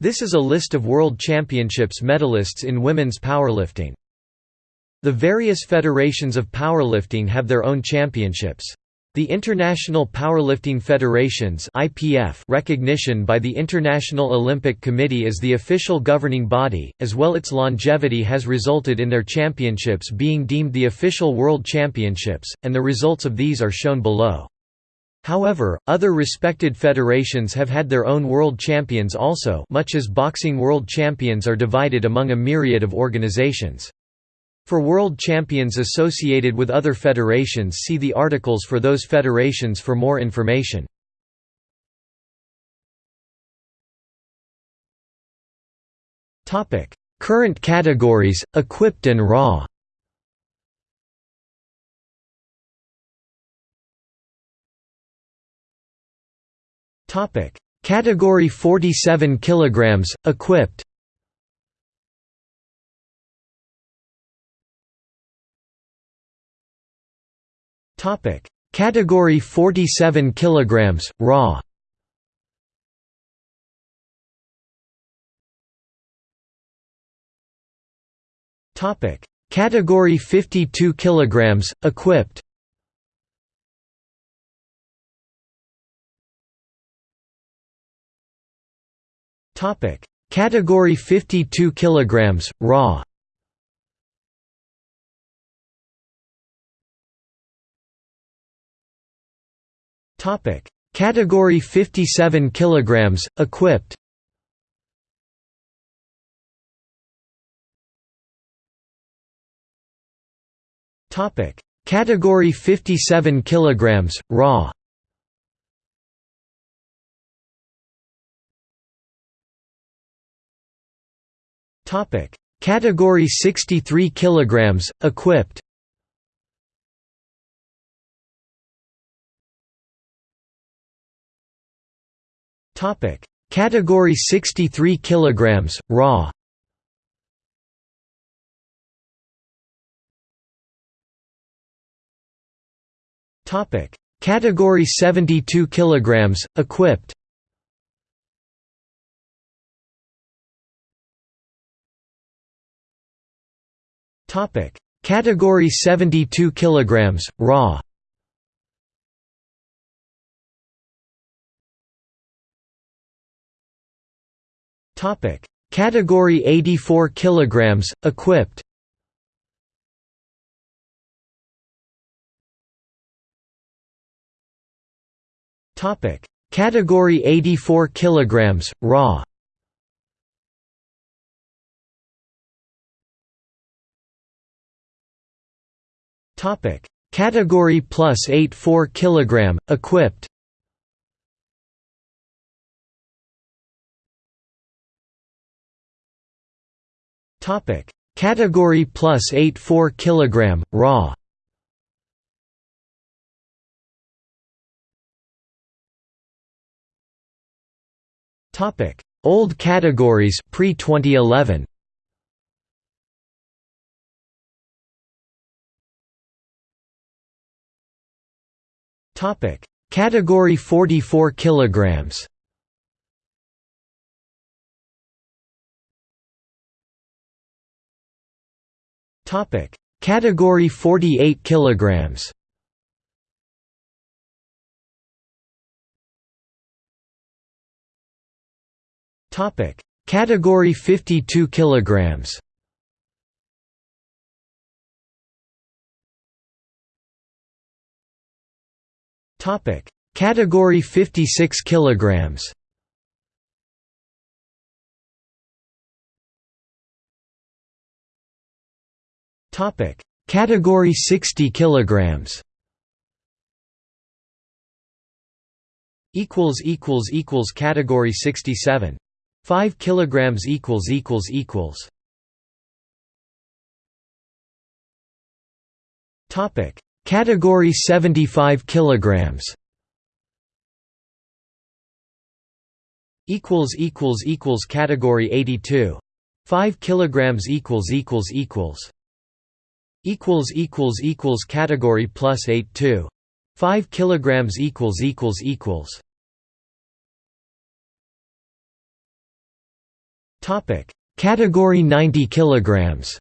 This is a list of World Championships medalists in women's powerlifting. The various federations of powerlifting have their own championships. The International Powerlifting Federations (IPF) recognition by the International Olympic Committee as the official governing body, as well its longevity has resulted in their championships being deemed the official world championships, and the results of these are shown below. However, other respected federations have had their own world champions also much as boxing world champions are divided among a myriad of organizations. For world champions associated with other federations see the articles for those federations for more information. Current categories, equipped and raw Topic: Category 47 kilograms, equipped. Topic: Category 47 kilograms, raw. Topic: Category 52 kilograms, equipped. Topic: Category 52 kilograms raw. Topic: Category 57 kilograms equipped. Topic: Category 57 kilograms raw. Topic: Category 63 kilograms equipped. Topic: Category 63 kilograms raw. Topic: Category 72 kilograms equipped. Topic: Category 72 kilograms raw. Topic: Category 84 kilograms equipped. Topic: Category 84 kilograms raw. Topic: Category plus 8 4 kg, equipped. Topic: Category plus 8 4 kg, raw. Topic: Old categories pre 2011. Topic: Category 44 kilograms. Topic: Category 48 kilograms. Topic: Category 52 kilograms. Topic: Category 56 kilograms. Topic: Category 60 kilograms. Equals equals equals Category 67. 5 kilograms equals equals equals. Topic: Category 75 kilograms. Equals equals equals Category 82. 5 kilograms equals equals equals. Equals equals equals Category plus 8 2. 5 kilograms equals equals equals. Topic: Category 90 kilograms.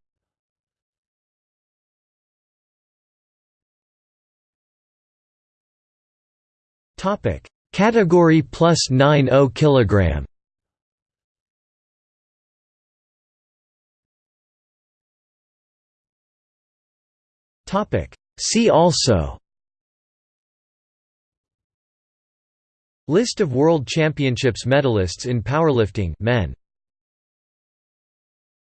Topic: Category plus 90 kilogram. Topic: See also. List of World Championships medalists in powerlifting men